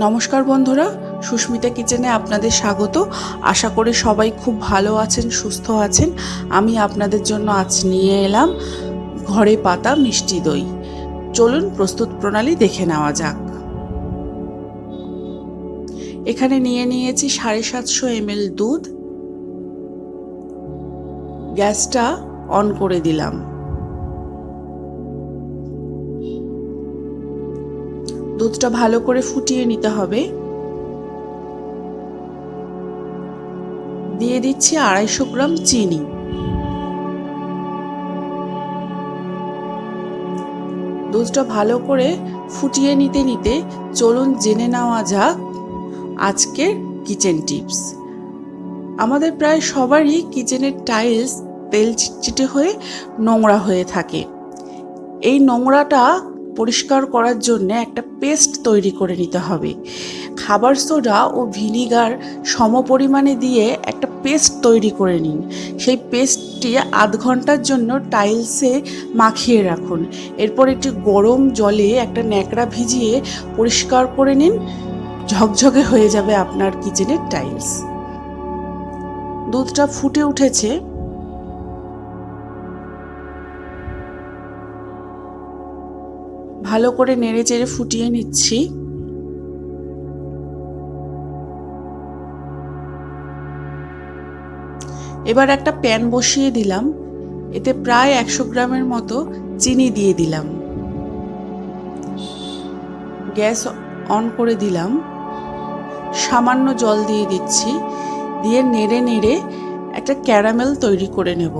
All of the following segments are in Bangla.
নমস্কার বন্ধুরা, সুস্মিতা কিচেনে আপনাদের স্বাগত। আশা করি সবাই খুব ভালো আছেন, সুস্থ আছেন। আমি আপনাদের জন্য আজ নিয়ে এলাম ঘরে পাতা মিষ্টি দই। চলুন প্রস্তুত প্রণালী দেখে নেওয়া যাক। এখানে নিয়ে নিয়েছি সাড়ে সাতশো এমএল দুধ। গ্যাসটা অন করে দিলাম। দুধটা ভালো করে ফুটিয়ে নিতে হবে। দিয়ে দিচ্ছি আড়াইশো গ্রাম চিনি। দুধটা ভালো করে ফুটিয়ে নিতে নিতে চলুন জেনে নেওয়া যাক আজকের কিচেন টিপস। আমাদের প্রায় সবারই কিচেনের টাইলস তেল চিটচিটে হয়ে নোংরা হয়ে থাকে। এই নোংরাটা পরিষ্কার করার জন্য একটা পেস্ট তৈরি করে নিতে হবে। খাবার সোডা ও ভিনিগার সম পরিমাণে দিয়ে একটা পেস্ট তৈরি করে নিন। সেই পেস্টটি আধ ঘণ্টার জন্য টাইলসে মাখিয়ে রাখুন। এরপর একটি গরম জলে একটা ন্যাকড়া ভিজিয়ে পরিষ্কার করে নিন। ঝকঝকে হয়ে যাবে আপনার কিচেনের টাইলস। দুধটা ফুটে উঠেছে। ভালো করে নেড়ে চেড়ে ফুটিয়ে নিচ্ছি। এবার একটা প্যান বসিয়ে দিলাম। এতে প্রায় একশো গ্রামের মতো চিনি দিয়ে দিলাম। গ্যাস অন করে দিলাম। সামান্য জল দিয়ে দিচ্ছি। দিয়ে নেড়ে নেড়ে একটা ক্যারামেল তৈরি করে নেব।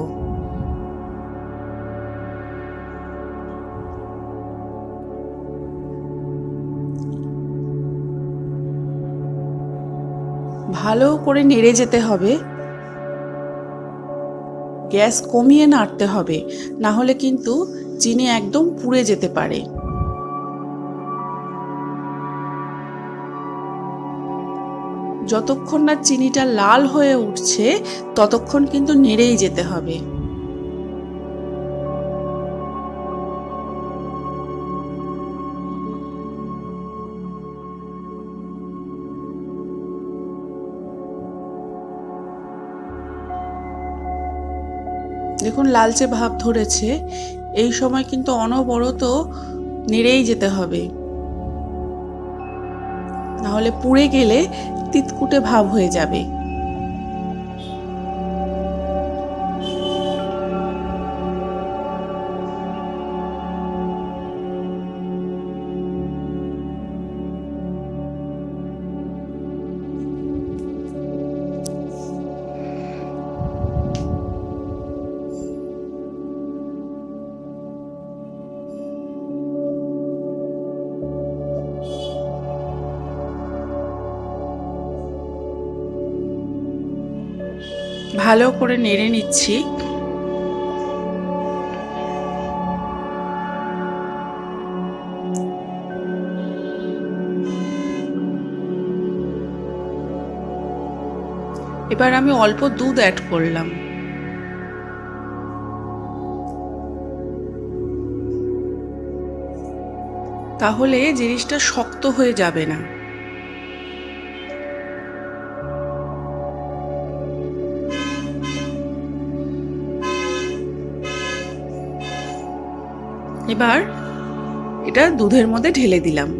ভালো করে নেড়ে যেতে হবে। গ্যাস কমিয়ে নাড়তে হবে, না হলে কিন্তু চিনি একদম পুড়ে যেতে পারে। যতক্ষণ না চিনিটা লাল হয়ে উঠছে, ততক্ষণ কিন্তু নেড়েই যেতে হবে। দেখুন, লালচে ভাব ধরেছে। এই সময় কিন্তু অনবরত নেড়েই যেতে হবে। নাহলে পুড়ে গেলে তিতকুটে ভাব হয়ে যাবে। ভালো করে নেড়ে নিচ্ছি। এবার আমি অল্প দুধ অ্যাড করলাম। তাহলে জিনিসটা শক্ত হয়ে যাবে না। এবার এটা দুধের মধ্যে ঢেলে দিলাম।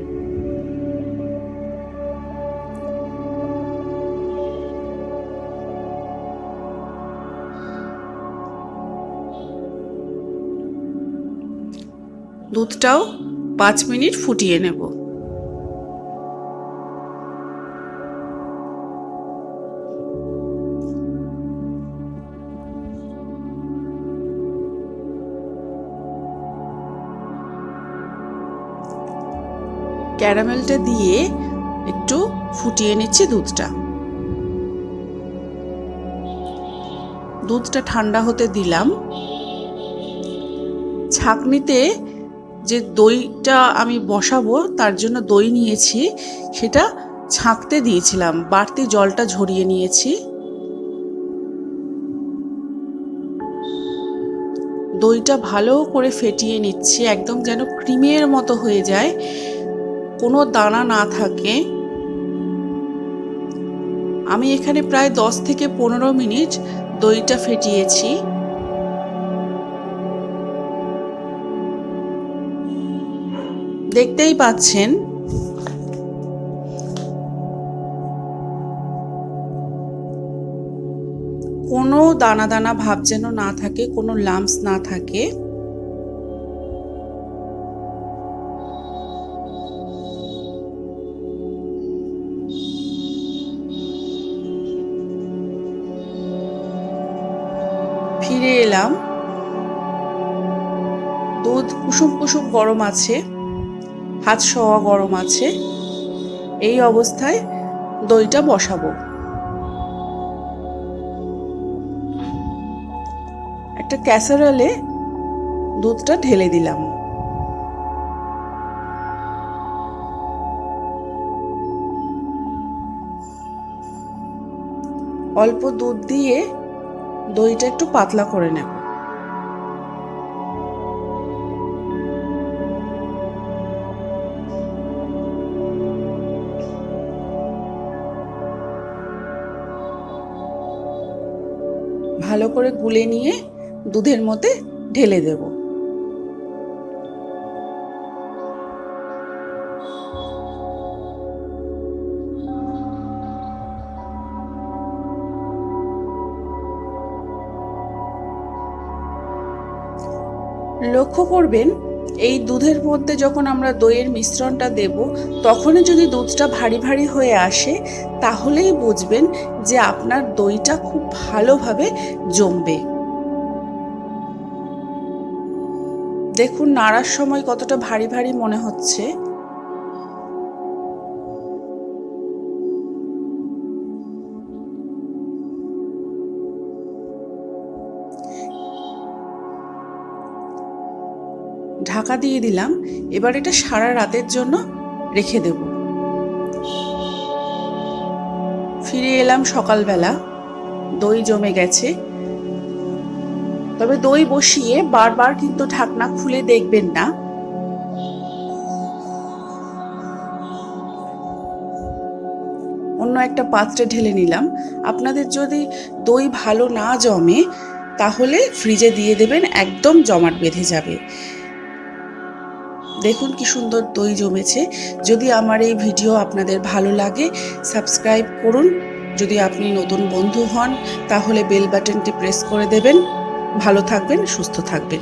দুধটাও পাঁচ মিনিট ফুটিয়ে নেব। ক্যারামেলটা দিয়ে একটু ফুটিয়ে নিচ্ছি দুধটা। দুধটা ঠান্ডা হতে দিলাম। ছাকনিতে যে দইটা আমি বসাবো, তার জন্য দই নিয়েছি, সেটা ছাঁকতে দিয়েছিলাম। বাড়তি জলটা ঝরিয়ে নিয়েছি। দইটা ভালো করে ফেটিয়ে নিচ্ছি, একদম যেন ক্রিমের মতো হয়ে যায়। কোনো দানা না থাকে। আমি এখানে প্রায় দশ থেকে পনেরো মিনিট দইটা ফেটিয়েছি। দেখতেই পাচ্ছেন। কোনো দানা দানা ভাব যেন না থাকে, কোনো লাম্পস না থাকে। দুধ, কুসুম কুসুম গরম আছে, হাত সওয়া গরম আছে, এই অবস্থায় দইটা বসাবো। একটা ক্যাসারোলে দুধটা ঢেলে দিলাম। অল্প দুধ দিয়ে দইটা একটু পাতলা করে নেব। ভালো করে গুলে নিয়ে দুধের মধ্যে ঢেলে দেব। লক্ষ্য করবেন এই দুধের মধ্যে যখন আমরা দইয়ের মিশ্রণটা দেব, তখনই যদি দুধটা ভারী ভারী হয়ে আসে, তাহলেই বুঝবেন যে আপনার দইটা খুব ভালোভাবে জমবে। দেখুন, নাড়ার সময় কতটা ভারী ভারী মনে হচ্ছে। ঢাকা দিয়ে দিলাম। এবার এটা সারা রাতের জন্য রেখে দেব। ফিরে এলাম সকালবেলা। দই জমে গেছে। তবে দই বসিয়ে বারবার কিন্তু ঢাকনা খুলে দেখবেন না। অন্য একটা পাত্রে ঢেলে নিলাম। আপনাদের যদি দই ভালো না জমে, তাহলে ফ্রিজে দিয়ে দেবেন, একদম জমাট বেঁধে যাবে। দেখুন কি সুন্দর দই জমেছে। যদি আমার এই ভিডিও আপনাদের ভালো লাগে, সাবস্ক্রাইব করুন। যদি আপনি নতুন বন্ধু হন, তাহলে বেল বাটনটি প্রেস করে দেবেন। ভালো থাকবেন, সুস্থ থাকবেন।